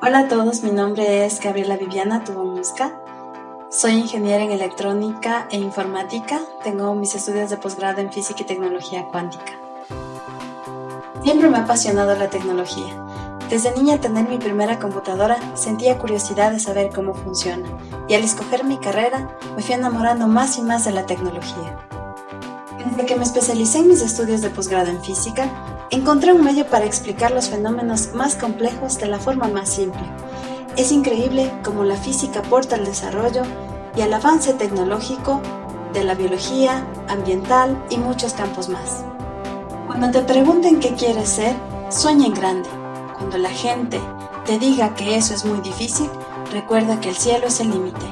Hola a todos, mi nombre es Gabriela Viviana Tubomusca. Soy ingeniera en electrónica e informática. Tengo mis estudios de posgrado en física y tecnología cuántica. Siempre me ha apasionado la tecnología. Desde niña tener mi primera computadora sentía curiosidad de saber cómo funciona y al escoger mi carrera me fui enamorando más y más de la tecnología. Desde que me especialicé en mis estudios de posgrado en física, encontré un medio para explicar los fenómenos más complejos de la forma más simple. Es increíble cómo la física aporta al desarrollo y al avance tecnológico de la biología, ambiental y muchos campos más. Cuando te pregunten qué quieres ser, sueña en grande. Cuando la gente te diga que eso es muy difícil, recuerda que el cielo es el límite.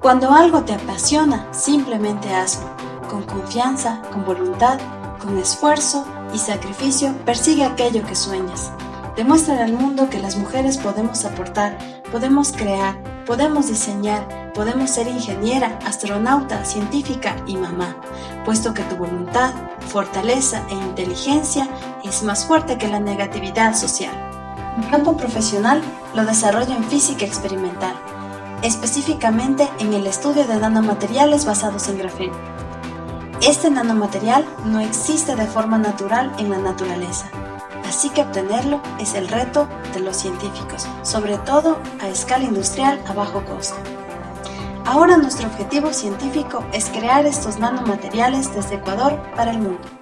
Cuando algo te apasiona, simplemente hazlo, con confianza, con voluntad, con esfuerzo y sacrificio, persigue aquello que sueñas. Demuestra al mundo que las mujeres podemos aportar, podemos crear, podemos diseñar, podemos ser ingeniera, astronauta, científica y mamá, puesto que tu voluntad, fortaleza e inteligencia es más fuerte que la negatividad social. Mi campo profesional lo desarrollo en física experimental, específicamente en el estudio de nanomateriales basados en grafeno. Este nanomaterial no existe de forma natural en la naturaleza, así que obtenerlo es el reto de los científicos, sobre todo a escala industrial a bajo costo. Ahora nuestro objetivo científico es crear estos nanomateriales desde Ecuador para el mundo.